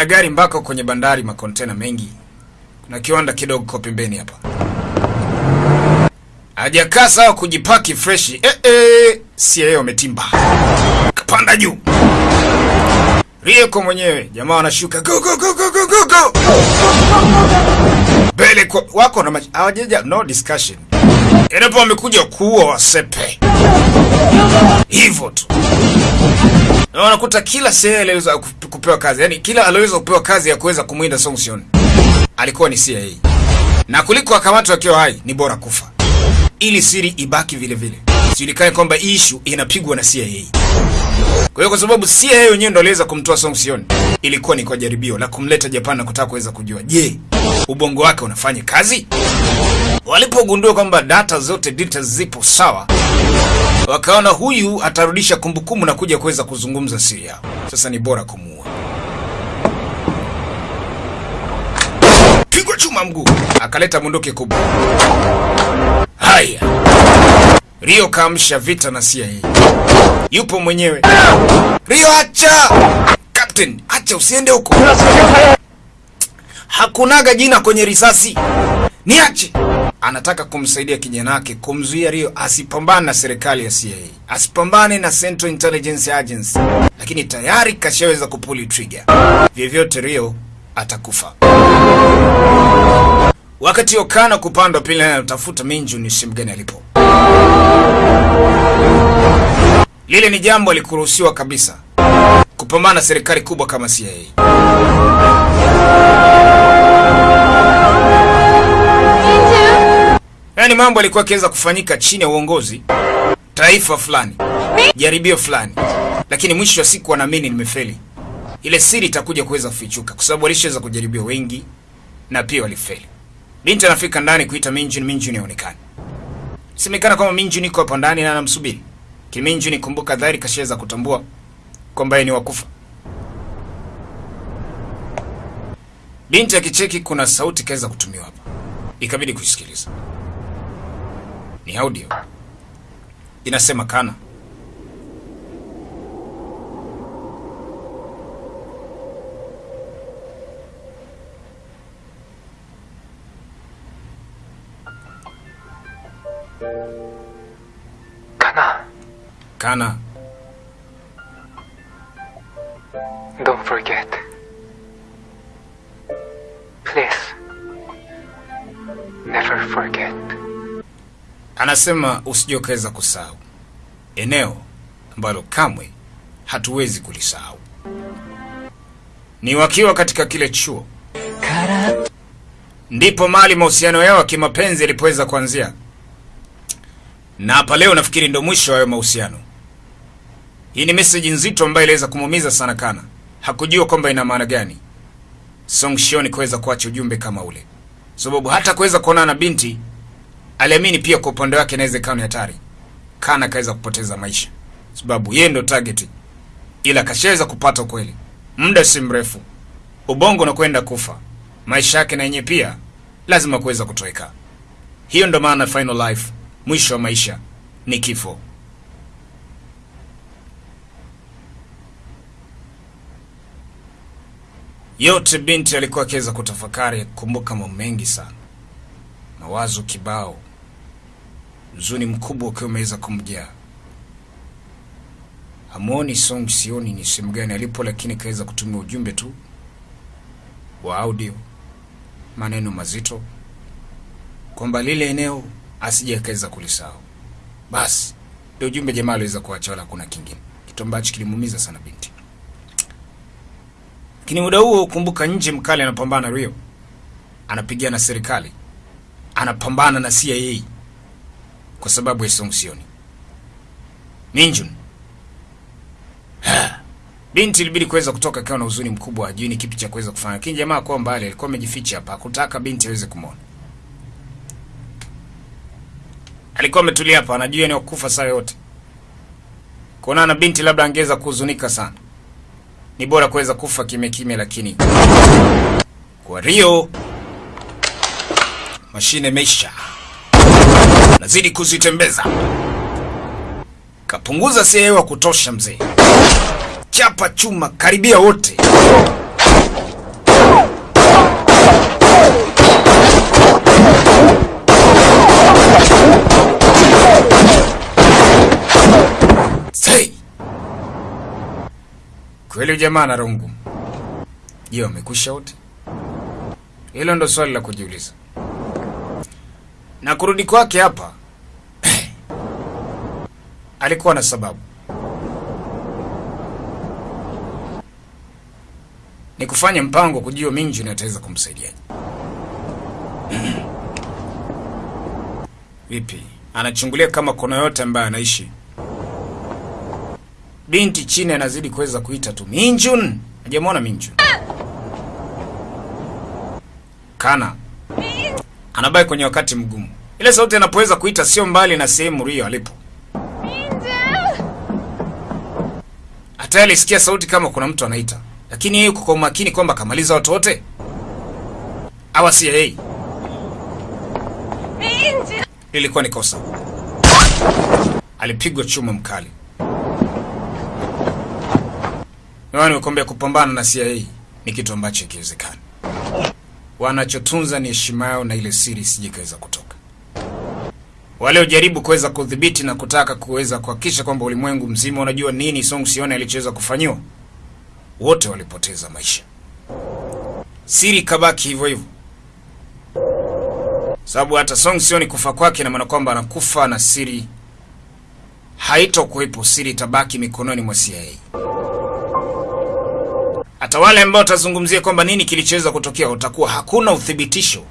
na gari mpaka kwenye bandari, makontena mengi. Kuna kiwanda kidogo kwa pembeni hapa. Hajakaa sawa kujipaki freshi. Eh, eh, si yeye umetimba. Kapanda juu. Rieko mwenyewe jamaa wanashuka go go go go go go go. bele kwa wako na hawajaja no discussion. Endapo wamekuja kuua wasepe. Hivyo tu. Na wanakuta kila sehemu aliweza kupewa kazi, yani kila aliweza kupewa kazi ya kuweza kumwinda Song Sion alikuwa ni CIA, na kuliko akamatwa akiwa hai ni bora kufa, ili siri ibaki vile vile, sijulikane kwamba issue inapigwa na CIA. Kwa hiyo kwa sababu CIA wenyewe ndo aliweza kumtoa Song Sion, ilikuwa ni kwa jaribio la kumleta Japan na kutaka kuweza kujua, je, ubongo wake unafanya kazi? Walipogundua kwamba data zote details zipo sawa, wakaona huyu atarudisha kumbukumbu na kuja kuweza kuzungumza siri yao. Sasa ni bora kumuua. Pigwa chuma mguu, akaleta bunduki kubwa. Haya, Rio kaamsha vita na CIA. Yupo mwenyewe. Rio, acha Captain, acha usiende huko. Hakunaga jina kwenye risasi, niache. Anataka kumsaidia kijana wake kumzuia Rio asipambane na serikali ya CIA, asipambane na Central Intelligence Agency, lakini tayari kashaweza kupuli trigger. Vyovyote Rio atakufa. Wakati Okana kupandwa pili anatafuta Minju ni sehemu gani alipo. Lile ni jambo likuruhusiwa kabisa kupambana na serikali kubwa kama CIA. Yaani mambo alikuwa akiweza kufanyika chini ya uongozi taifa fulani, jaribio fulani, lakini mwisho wa siku wanaamini nimefeli. Ile siri itakuja kuweza kufichuka, kwa sababu walishaweza kujaribiwa wengi na pia walifeli. Binti anafika ndani kuita Minjun, Minjun haonekani. Semekana kwamba Minju niko hapo ndani na anamsubiri. Kiminjun, kumbuka dhari kashaweza kutambua kwamba yeye ni wakufa. Binti akicheki kuna sauti kaweza kutumiwa hapa, ikabidi kuisikiliza. Ni audio inasema, Kana, Kana, Kana, don't forget. Please. Never forget. anasema usijokeza kusahau eneo ambalo kamwe hatuwezi kulisahau. Ni wakiwa katika kile chuo ndipo mali mahusiano yao ya kimapenzi yalipoweza kuanzia, na hapa leo nafikiri ndo mwisho wa mahusiano. Hii ni message nzito ambayo iliweza kumuumiza sana Kana. Hakujua kwamba ina maana gani Song Shion kuweza kuacha ujumbe kama ule, sababu hata kuweza kuonana na binti aliamini pia kwa upande wake inaweza ikawa ni hatari. Kana akaweza kupoteza maisha sababu yeye ndo target, ila kashaweza kupata kweli. muda si mrefu, ubongo unakwenda kufa, maisha yake na yenyewe pia lazima kuweza kutoweka. Hiyo ndo maana final life, mwisho wa maisha ni kifo. Yote binti alikuwa akiweza kutafakari, kukumbuka mambo mengi sana, mawazo kibao, mzuni mkubwa ukiwa umeweza kumjaa. Hamuoni Song sioni ni sehemu gani alipo, lakini kaweza kutumia ujumbe tu wa audio, maneno mazito kwamba lile eneo asije akaweza kulisahau. Basi ndio ujumbe jamaa aliweza kuacha, wala hakuna kingine, kitu ambacho kilimuumiza sana binti. Lakini muda huo kumbuka, nje mkali anapambana na Rio, anapigana na serikali, anapambana na CIA kwa sababu ya Song Sioni. Minjun binti ilibidi kuweza kutoka akiwa na huzuni mkubwa, ajui ni kipi cha kuweza kufanya, lakini jamaa kwa mbali alikuwa amejificha hapa, hakutaka binti aweze kumwona. Alikuwa ametulia hapa, anajua ni wakufa saa yote. Kuonana na binti labda angeweza kuhuzunika sana. Ni bora kuweza kufa kimya kimya, lakini kwa Rio mashine meisha, nazidi kuzitembeza. Kapunguza si hewa kutosha, mzee. Chapa chuma karibia wote. Kweli ujamaa na rungu. Je, wamekwisha wote? Hilo ndo swali la kujiuliza. Na kurudi kwake hapa alikuwa na sababu. Ni kufanya mpango kujua na ataweza kumsaidia. Vipi? Anachungulia kama kuna yote ambaye anaishi. Binti chini anazidi kuweza kuita tu Minjun. Hajamwona Minjun. Kana anabaki kwenye wakati mgumu. Ile sauti anapoweza kuita sio mbali na sehemu Rio alipo. Hata alisikia sauti kama kuna mtu anaita, lakini yeye kwa umakini kwamba kamaliza watu wote awa si yeye. Ilikuwa ni kosa. Alipigwa chuma mkali. Nani nimekwambia kupambana na CIA ni kitu ambacho kiwezekani. Wanachotunza ni heshima yao na ile siri sijikaweza kutoka. Waliojaribu kuweza kudhibiti na kutaka kuweza kuhakikisha kwamba ulimwengu mzima unajua nini Song Sione alichoweza kufanyiwa, wote walipoteza maisha. Siri kabaki hivyo hivyo, sababu hata Song Sione kufa kwake na maana kwamba anakufa na siri haitokuwepo. Siri itabaki mikononi mwa CIA. Hata wale ambao watazungumzia kwamba nini kilichoweza kutokea, utakuwa hakuna uthibitisho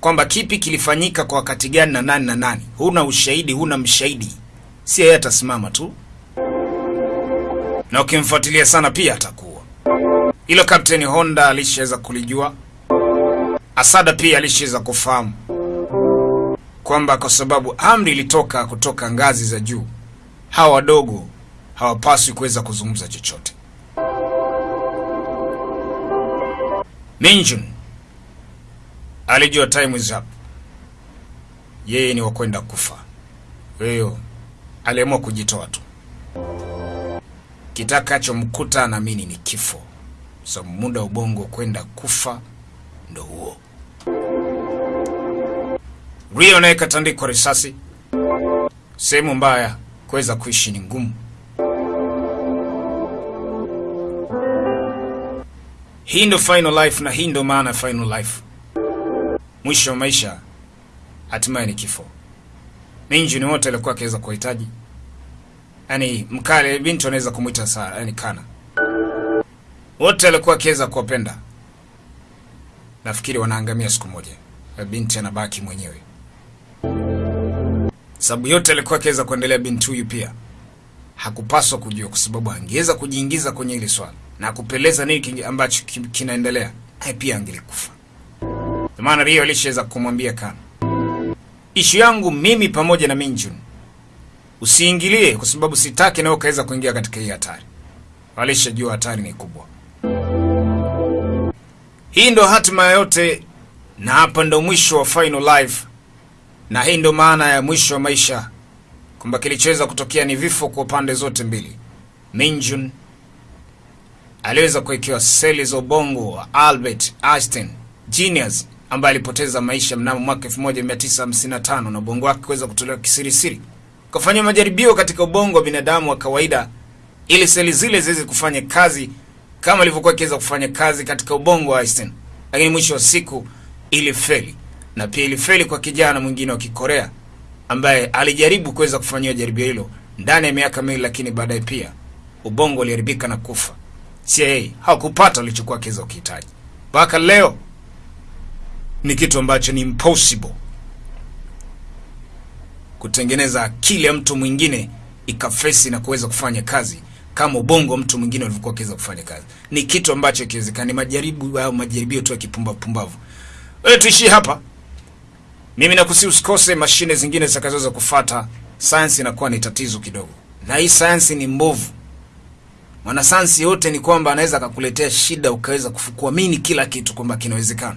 kwamba kipi kilifanyika kwa wakati gani na nani na nani. Huna ushahidi, huna mshahidi, si yeye atasimama tu, na ukimfuatilia sana pia atakuwa. ilo Kapteni Honda alishaweza kulijua, Asada pia alishaweza kufahamu kwamba kwa sababu amri ilitoka kutoka ngazi za juu, hawa wadogo hawapaswi kuweza kuzungumza chochote. Minjun alijua time is up, yeye ni wakwenda kufa. Weyo aliamua kujitoa tu, kitakachomkuta naamini ni kifo, So muda ubongo kwenda kufa ndo huo. Rio naye katandikwa risasi, sehemu mbaya, kuweza kuishi ni ngumu. Hii ndo final life, na hii ndo maana ya final life. Mwisho wa maisha hatimaye ni kifo. Minjini wote alikuwa akiweza kuhitaji, yaani mkale binti anaweza kumwita Sara, yaani Kana, wote alikuwa akiweza kuwapenda. Nafikiri wanaangamia siku moja, na binti anabaki mwenyewe, sababu yote alikuwa akiweza kuendelea. Binti huyu pia hakupaswa kujua, kwa sababu angeweza kujiingiza kwenye hili swala na kupeleza nini ambacho kinaendelea, naye pia angelikufa. Kwa maana Rio alishaweza kumwambia Kana, ishu yangu mimi pamoja na Minjun usiingilie, kwa sababu sitaki nawe ukaweza kuingia katika hii hatari. Alishajua hatari ni kubwa. Hii ndo hatima yote, na hapa ndo mwisho wa final life, na hii ndo maana ya mwisho wa maisha, kwamba kilichoweza kutokea ni vifo kwa pande zote mbili. Minjun aliweza kuwekewa seli za ubongo wa Albert Einstein genius ambaye alipoteza maisha mnamo mwaka 1955 na ubongo wake kuweza kutolewa kisirisiri. Kafanya majaribio katika ubongo wa binadamu wa kawaida ili seli zile ziweze kufanya kazi kama ilivyokuwa ikiweza kufanya kazi katika ubongo wa Einstein, lakini mwisho wa siku ilifeli, na pia ilifeli kwa kijana mwingine wa Kikorea ambaye alijaribu kuweza kufanyia jaribio hilo ndani ya miaka miwili, lakini baadaye pia ubongo uliharibika na kufa. CIA hawakupata walichokuwa kiweza kukihitaji. Mpaka leo ni kitu ambacho ni impossible kutengeneza akili ya mtu mwingine ikafesi na kuweza kufanya kazi kama ubongo mtu mwingine ulivyokuwa akiweza kufanya kazi. Ni kitu ambacho kiwezekani, majaribu au majaribio tu ya kipumbavu pumbavu. Wewe tuishie hapa. Mimi nakusi usikose mashine zingine zitakazoweza kufata. Sayansi inakuwa ni tatizo kidogo, na hii sayansi ni mbovu. Mwanasayansi yote ni kwamba anaweza akakuletea shida ukaweza kuamini kila kitu kwamba kinawezekana.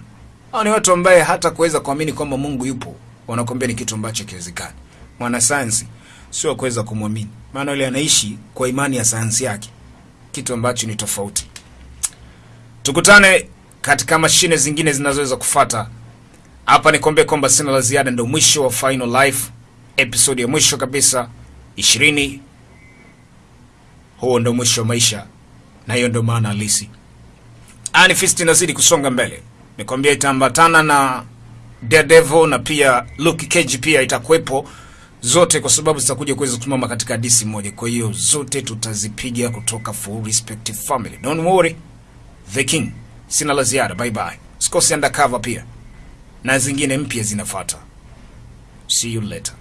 au ni watu ambaye hata kuweza kuamini kwamba Mungu yupo wanakwambia ni kitu ambacho kiwezekani. Mwanasayansi sio kuweza kumwamini, maana yule anaishi kwa imani ya sayansi yake, kitu ambacho ni tofauti. Tukutane katika mashine zingine zinazoweza kufata. Hapa nikwambie kwamba sina la ziada, ndio mwisho wa Final Life, episode ya mwisho kabisa ishirini. Huo ndo mwisho maisha na hiyo ndo maana halisi. Iron inazidi kusonga mbele, nikwambia itaambatana na Daredevil na pia Luke Cage pia itakuwepo zote, kwa sababu zitakuja kuweza kusimama katika disi moja. Kwa hiyo zote tutazipiga kutoka Full Respective Family. Don't worry, The King. Sina la ziada, bye bye. Sikosi Undercover pia na zingine mpya zinafuata. See you later.